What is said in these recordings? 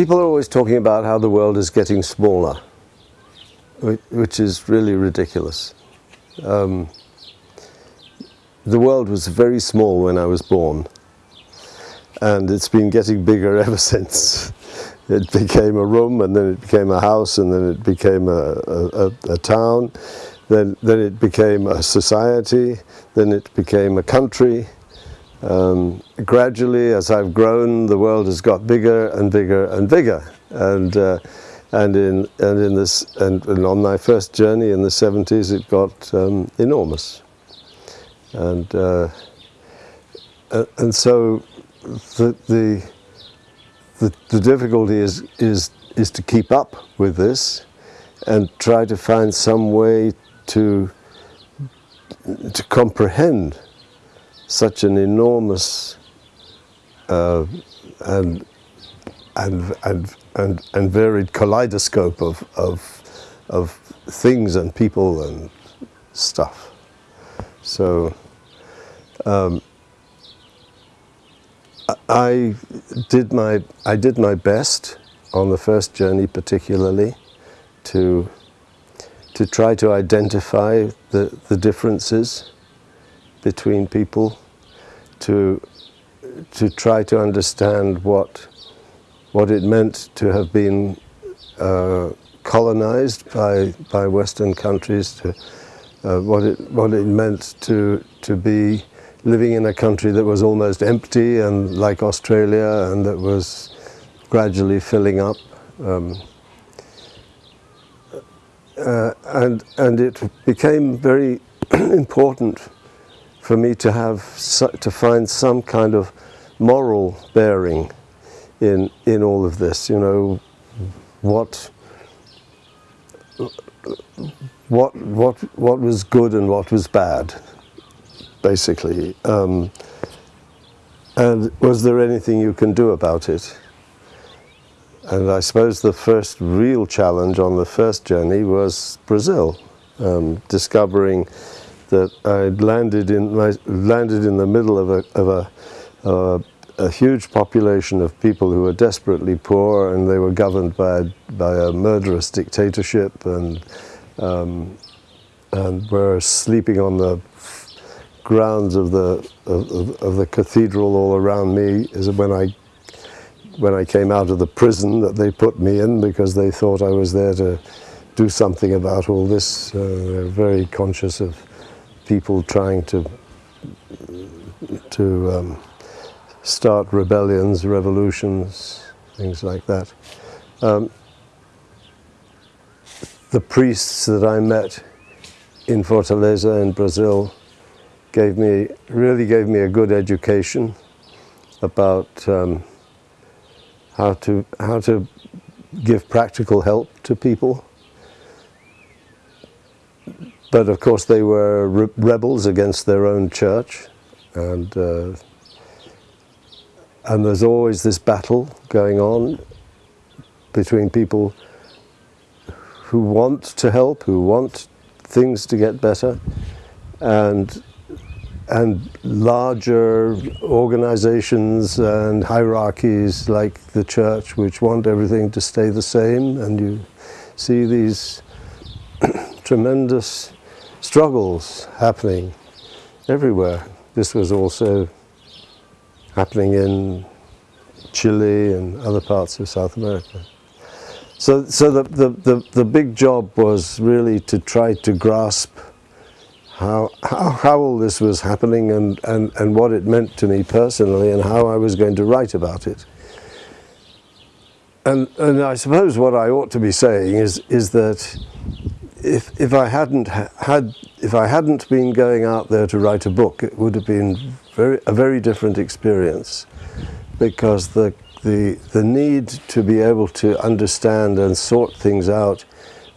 people are always talking about how the world is getting smaller, which is really ridiculous. Um, the world was very small when I was born, and it's been getting bigger ever since. It became a room, and then it became a house, and then it became a, a, a town, then, then it became a society, then it became a country, um, gradually, as I've grown, the world has got bigger and bigger and bigger. And, uh, and, in, and, in this, and, and, on my first journey in the 70s, it got um, enormous. And, uh, and so the, the, the, the difficulty is, is, is to keep up with this and try to find some way to, to comprehend such an enormous uh, and, and, and, and, and varied kaleidoscope of, of, of things and people and stuff. So um, I did my I did my best on the first journey particularly to to try to identify the, the differences between people to to try to understand what what it meant to have been uh, colonized by by Western countries, to uh, what it what it meant to to be living in a country that was almost empty and like Australia and that was gradually filling up. Um, uh, and and it became very important for me to have to find some kind of moral bearing in in all of this. You know, what what what what was good and what was bad, basically. Um, and was there anything you can do about it? And I suppose the first real challenge on the first journey was Brazil, um, discovering that I'd landed in my, landed in the middle of a of a, uh, a huge population of people who were desperately poor and they were governed by by a murderous dictatorship and um, and were sleeping on the grounds of the of, of the cathedral all around me is when I when I came out of the prison that they put me in because they thought I was there to do something about all this. Uh, they're very conscious of people trying to to um, start rebellions, revolutions, things like that. Um, the priests that I met in Fortaleza in Brazil gave me really gave me a good education about um, how to how to give practical help to people but of course they were re rebels against their own church and uh, and there's always this battle going on between people who want to help, who want things to get better, and and larger organizations and hierarchies like the church which want everything to stay the same. And you see these tremendous struggles happening everywhere. This was also happening in Chile and other parts of South America. So, so the, the, the, the big job was really to try to grasp how, how, how all this was happening and, and, and what it meant to me personally and how I was going to write about it. And, and I suppose what I ought to be saying is, is that if, if I hadn't had, if I hadn't been going out there to write a book, it would have been very, a very different experience because the, the, the need to be able to understand and sort things out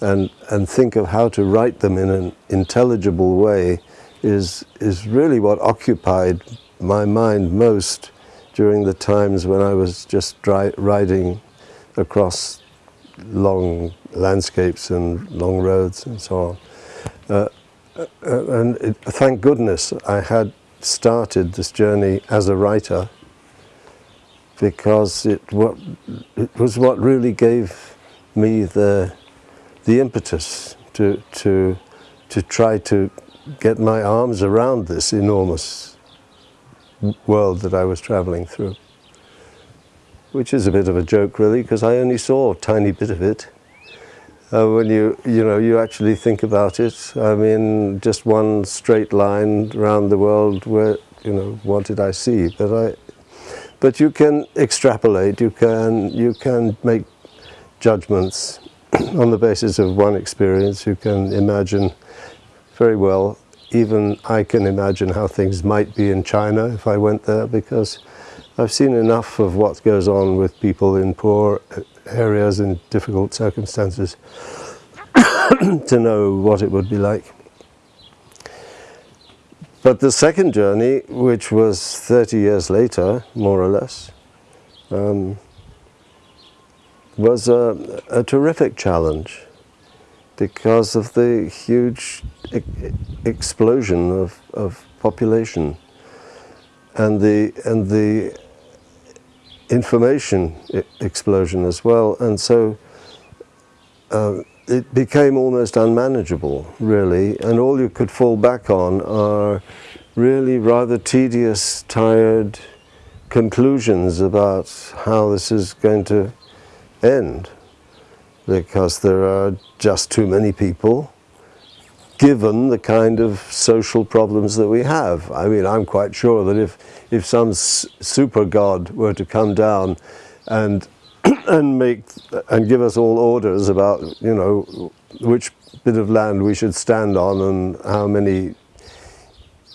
and, and think of how to write them in an intelligible way is, is really what occupied my mind most during the times when I was just riding across long landscapes and long roads and so on. Uh, uh, and it, thank goodness I had started this journey as a writer because it, what, it was what really gave me the, the impetus to, to, to try to get my arms around this enormous world that I was traveling through. Which is a bit of a joke really, because I only saw a tiny bit of it. Uh, when you, you know, you actually think about it, I mean, just one straight line around the world where, you know, what did I see? But I, but you can extrapolate, you can, you can make judgments on the basis of one experience. You can imagine very well, even I can imagine how things might be in China if I went there because I've seen enough of what goes on with people in poor areas in difficult circumstances to know what it would be like. But the second journey, which was 30 years later, more or less, um, was a, a, terrific challenge because of the huge e explosion of, of population and the, and the information explosion as well. And so uh, it became almost unmanageable, really, and all you could fall back on are really rather tedious, tired conclusions about how this is going to end, because there are just too many people, given the kind of social problems that we have. I mean, I'm quite sure that if, if some super god were to come down and and make and give us all orders about you know which bit of land we should stand on and how many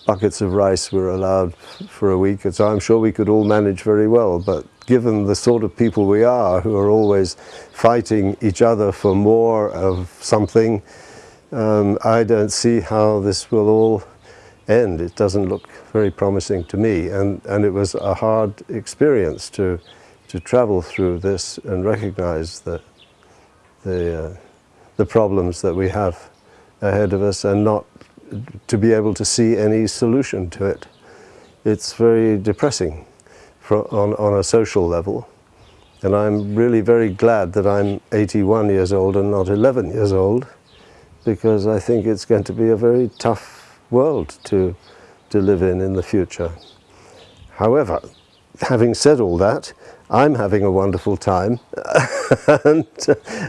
buckets of rice we're allowed for a week. And so I'm sure we could all manage very well. But given the sort of people we are, who are always fighting each other for more of something, um, I don't see how this will all end. It doesn't look very promising to me. And, and it was a hard experience to to travel through this and recognize the, the, uh, the problems that we have ahead of us and not to be able to see any solution to it. It's very depressing for, on, on a social level. And I'm really very glad that I'm 81 years old and not 11 years old because I think it's going to be a very tough world to, to live in in the future. However, having said all that, I'm having a wonderful time and,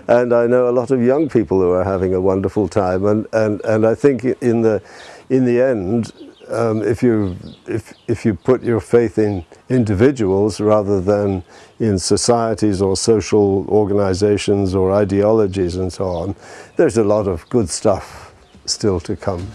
and I know a lot of young people who are having a wonderful time and, and, and I think in the, in the end um, if, you, if, if you put your faith in individuals rather than in societies or social organizations or ideologies and so on, there's a lot of good stuff still to come.